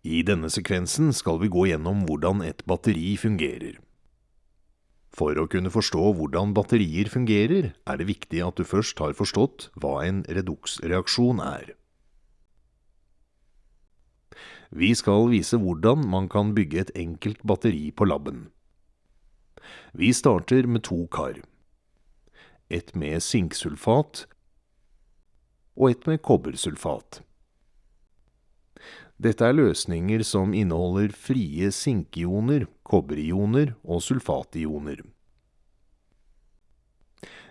I denne sekvensen skal vi gå gjennom hvordan et batteri fungerer. For å kunne forstå hvordan batterier fungerer, er det viktig at du først har forstått hva en reduksreaksjon er. Vi skal vise hvordan man kan bygge et enkelt batteri på laben. Vi starter med to kar. Et med sinksulfat og et med kobbersulfat. Dette er løsninger som inneholder frie sinkioner, kobberioner og sulfationer.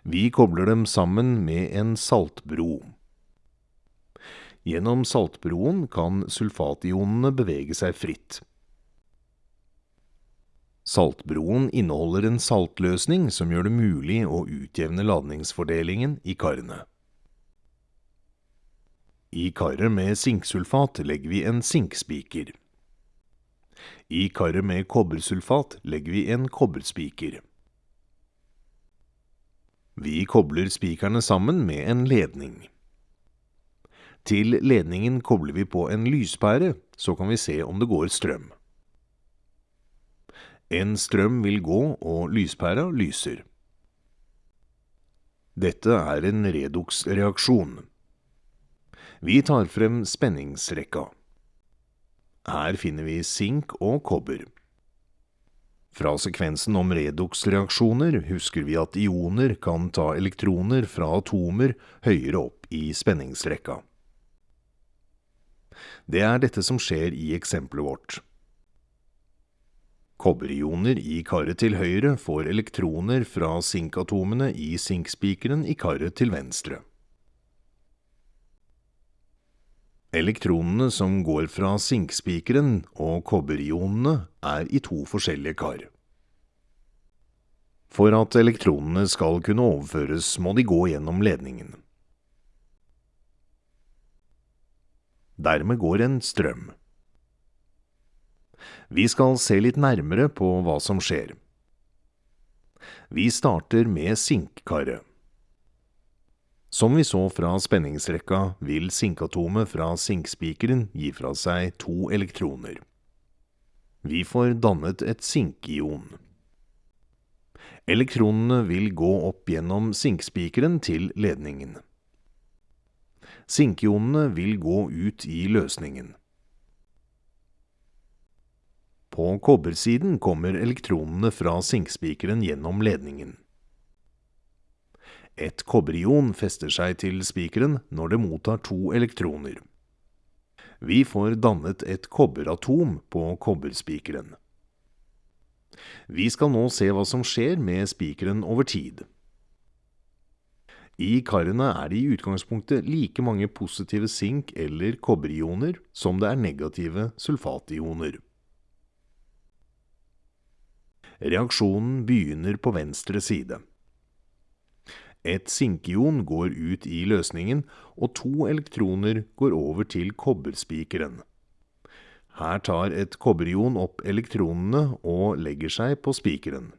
Vi kobler dem sammen med en saltbro. Gjennom saltbroen kan sulfationene bevege seg fritt. Saltbroen inneholder en saltløsning som gjør det mulig å utjevne ladningsfordelingen i karene. I karet med sinksulfat legger vi en sinkspiker. I karet med kobbersulfat legger vi en kobberspiker. Vi kobler spikerne sammen med en ledning. Til ledningen kobler vi på en lyspære, så kan vi se om det går strøm. En strøm vil gå, og lyspæra lyser. Dette er en redoksreaksjon. Vi tar frem spenningsrekka. Her finner vi sink og kobber. Fra sekvensen om redoksreaksjoner husker vi at ioner kan ta elektroner fra atomer høyere opp i spenningsrekka. Det er dette som skjer i eksempelet vårt. Kobberioner i karet til høyre får elektroner fra sinkatomene i sinkspikeren i karet til venstre. Elektronene som går fra sinkspikeren og kobberionene er i to forskjellige kar. For at elektronene skal kunne overføres, må de gå gjennom ledningen. Dermed går en strøm. Vi skal se litt nærmere på hva som skjer. Vi starter med sinkkaret. Som vi så fra spenningsrekka, vil sinkatomet fra sinkspikeren gi fra seg to elektroner. Vi får dannet et sinkion. Elektronene vil gå opp gjennom sinkspikeren til ledningen. Sinkionene vil gå ut i løsningen. På kobbersiden kommer elektronene fra sinkspikeren gjennom ledningen. Et kobberion fester seg til spikeren når det mottar to elektroner. Vi får dannet et kobberatom på kobberspikeren. Vi skal nå se hva som skjer med spikeren over tid. I karene er det i utgangspunktet like mange positive sink- eller kobberioner som det er negative sulfationer. Reaksjonen begynner på venstre side. Et sinkion går ut i løsningen, og to elektroner går over til kobberspikeren. Her tar et kobberion opp elektronene og legger seg på spikeren.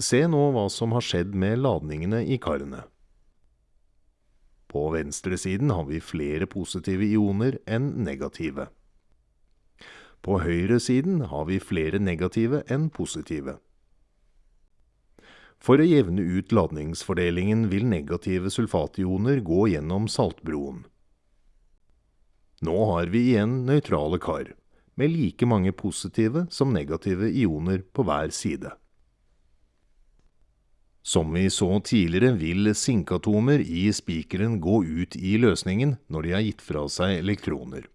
Se nå hva som har skjedd med ladningene i karene. På venstresiden har vi flere positive ioner enn negative. På høyresiden har vi flere negative enn positive. For å jevne ut ladningsfordelingen vil negative sulfationer gå gjennom saltbroen. Nå har vi igjen nøytrale kar, med like mange positive som negative ioner på hver side. Som vi så tidligere vil sinkatomer i spikeren gå ut i løsningen når de har gitt fra seg elektroner.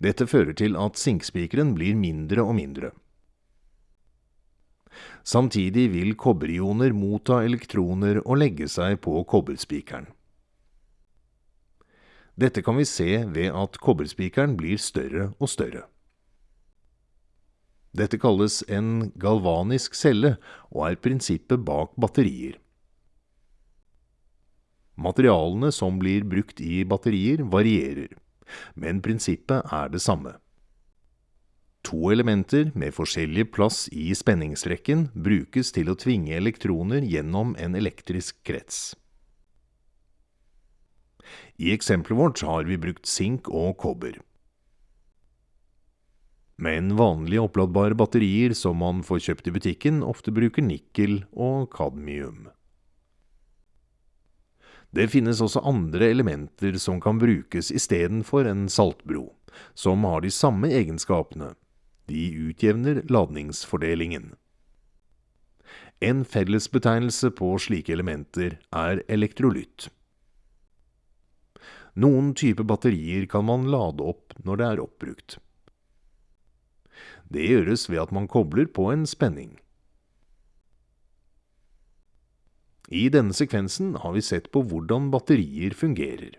Dette fører til at sinkspikeren blir mindre og mindre. Samtidig vil kobberioner motta elektroner og legge seg på kobberspikeren. Dette kan vi se ved at kobberspikeren blir større og større. Dette kalles en galvanisk celle og er prinsippet bak batterier. Materialene som blir brukt i batterier varierer, men prinsippet er det samme. To elementer med forskjellig plass i spenningsrekken brukes til å tvinge elektroner gjennom en elektrisk krets. I eksempelet vårt har vi brukt sink og kobber. Men vanlige oppladbare batterier som man får kjøpt i butikken, ofte bruker nikkel og kadmium. Det finnes også andre elementer som kan brukes istedenfor en saltbro, som har de samme egenskapene. De utjevner ladningsfordelingen. En fellesbetegnelse på slike elementer er elektrolytt. Noen typer batterier kan man lade opp når det er oppbrukt. Det gjøres ved at man kobler på en spenning. I denne sekvensen har vi sett på hvordan batterier fungerer.